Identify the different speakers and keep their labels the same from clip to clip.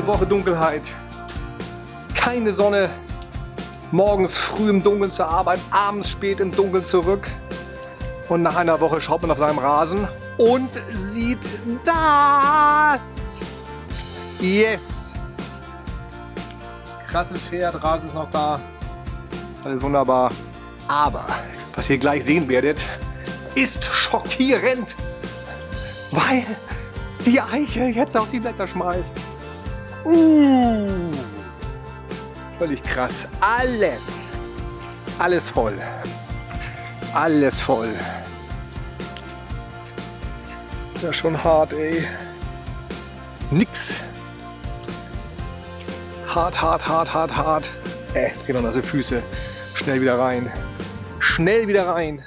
Speaker 1: Eine Woche Dunkelheit. Keine Sonne. Morgens früh im Dunkeln zur Arbeit, abends spät im Dunkeln zurück. Und nach einer Woche schaut man auf seinem Rasen und sieht das. Yes. Krasses Pferd, Rasen ist noch da. Alles wunderbar. Aber was ihr gleich sehen werdet, ist schockierend. Weil die Eiche jetzt auf die Blätter schmeißt. Uh, völlig krass. Alles, alles voll. Alles voll. Ist schon hart, ey. Nix. Hart, hart, hart, hart, hart. Äh, geht noch nasse Füße. Schnell wieder rein. Schnell wieder rein.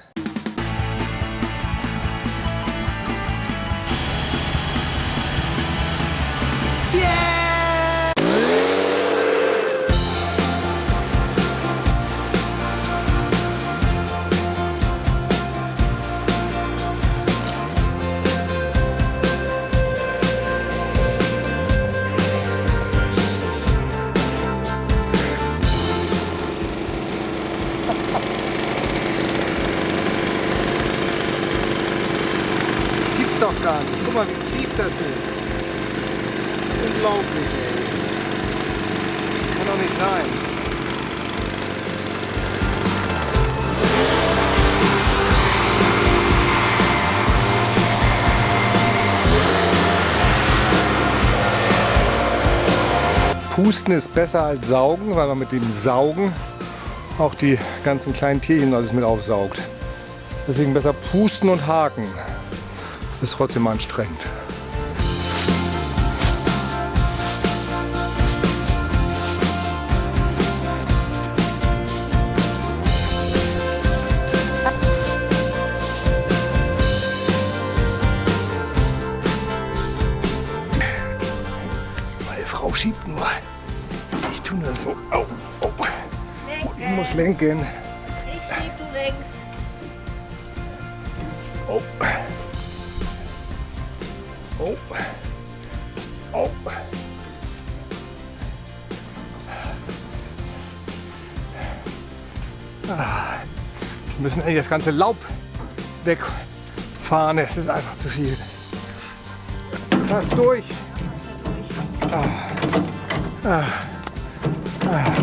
Speaker 1: Doch gar nicht. Guck mal, wie tief das ist. Unglaublich, ey. Kann doch nicht sein. Pusten ist besser als Saugen, weil man mit dem Saugen auch die ganzen kleinen Tierchen alles mit aufsaugt. Deswegen besser pusten und haken ist trotzdem anstrengend. Meine Frau schiebt nur. Ich tue nur so. Oh, oh. Ich muss lenken.
Speaker 2: Ich schieb, du längst.
Speaker 1: Oh. Oh. Oh. Ah. Wir müssen eigentlich das ganze Laub wegfahren. Es ist einfach zu viel. Pass durch. Ah. Ah.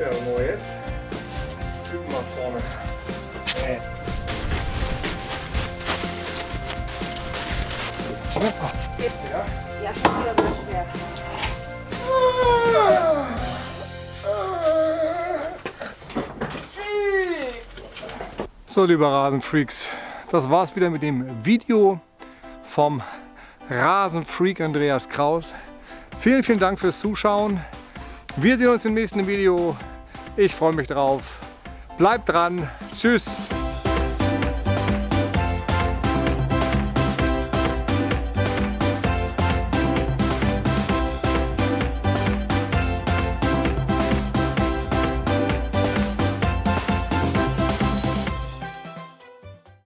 Speaker 1: Ja, wo jetzt? Typen nach vorne. Äh. Schneller. Ja.
Speaker 2: Ja, schon wieder so schwer.
Speaker 1: So, liebe Rasenfreaks, das war's wieder mit dem Video vom Rasenfreak Andreas Kraus. Vielen, vielen Dank fürs Zuschauen. Wir sehen uns im nächsten Video. Ich freue mich drauf. Bleibt dran. Tschüss.